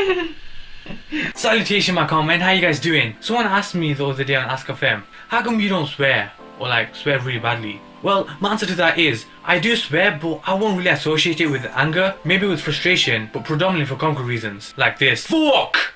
Salutation my comment, how you guys doing? Someone asked me the other day on Ask FM, how come you don't swear? Or like swear really badly? Well, my answer to that is, I do swear but I won't really associate it with anger, maybe with frustration, but predominantly for concrete reasons. Like this. FUCK!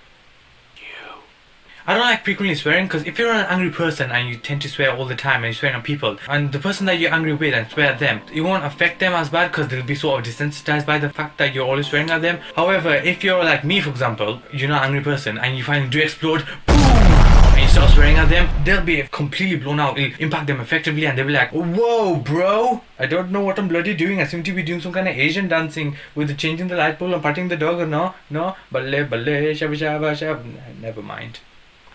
I don't like frequently swearing because if you're an angry person and you tend to swear all the time and you swear on people and the person that you're angry with and swear at them, it won't affect them as bad because they'll be sort of desensitized by the fact that you're always swearing at them. However, if you're like me for example, you're not an angry person and you finally do explode, and you start swearing at them, they'll be completely blown out. It'll impact them effectively and they'll be like, whoa bro, I don't know what I'm bloody doing. I seem to be doing some kind of Asian dancing with changing the light bulb and patting the dog or no, no, balle balle, shabba shabba shabba, never mind.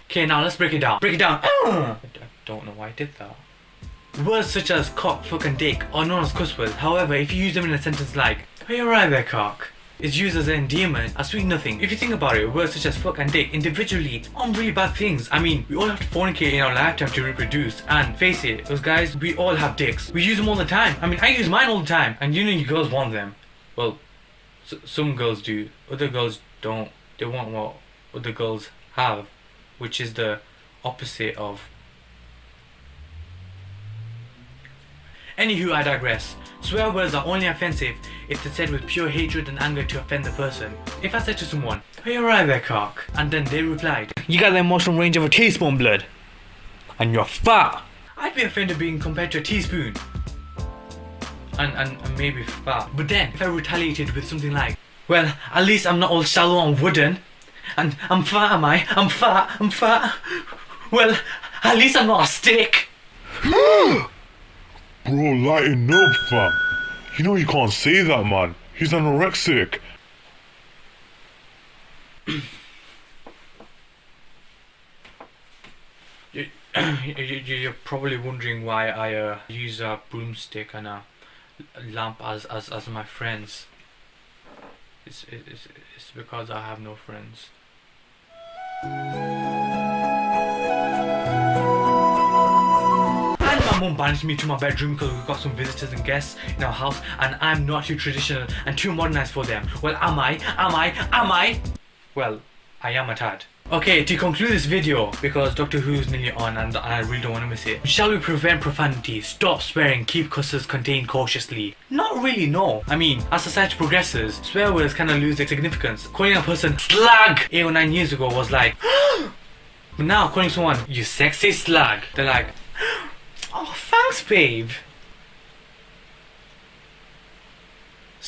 Okay, now let's break it down. Break it down. Uh. I don't know why I did that. Words such as cock, fuck and dick are known as cuss words. However, if you use them in a sentence like, Are you alright there, cock? It's used as an endearment, a sweet nothing. If you think about it, words such as fuck and dick individually aren't really bad things. I mean, we all have to fornicate in our lifetime to reproduce. And face it, those guys, we all have dicks. We use them all the time. I mean, I use mine all the time. And you know you girls want them. Well, some girls do. Other girls don't. They want what other girls have which is the opposite of. Anywho, I digress. Swear words are only offensive if they're said with pure hatred and anger to offend the person. If I said to someone, you alright there, cock? And then they replied, You got the emotional range of a teaspoon, blood. And you're fat. I'd be offended being compared to a teaspoon. And, and, and maybe fat. But then, if I retaliated with something like, Well, at least I'm not all shallow and wooden. And I'm fat, am I? I'm fat, I'm fat. Well, at least I'm not a stick. Bro, lighten up, fam. You know you can't say that, man. He's anorexic. You're probably wondering why I uh, use a broomstick and a lamp as, as, as my friends. It's, it's, it's because I have no friends. And my mum banished me to my bedroom because we've got some visitors and guests in our house and I'm not too traditional and too modernized for them. Well, am I? Am I? Am I? Well, I am a tad. Okay, to conclude this video, because Doctor Who is nearly on and I really don't want to miss it. Shall we prevent profanity? Stop swearing, keep curses contained cautiously? Not really, no. I mean, as society progresses, swear words kind of lose their significance. Calling a person slag 8 or 9 years ago was like, but now calling someone, you sexy slag, they're like, oh thanks babe.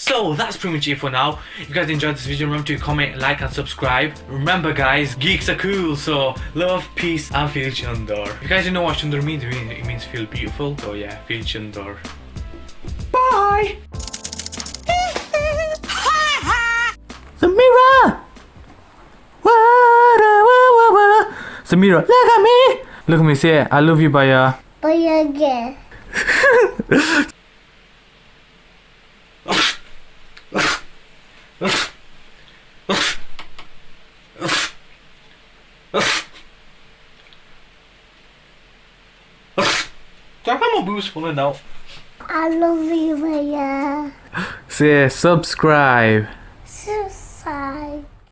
So that's pretty much it for now. If you guys enjoyed this video, remember to comment, like and subscribe. Remember guys, geeks are cool, so love, peace and feel chandor. If you guys don't know what chandor means, it means feel beautiful. So yeah, feel chandor. Bye! Samira! Samira, look at me! Look at me, say I love you, Baya. Baya again. Talk about my boobs pulling out. I love you, Maya. Say subscribe.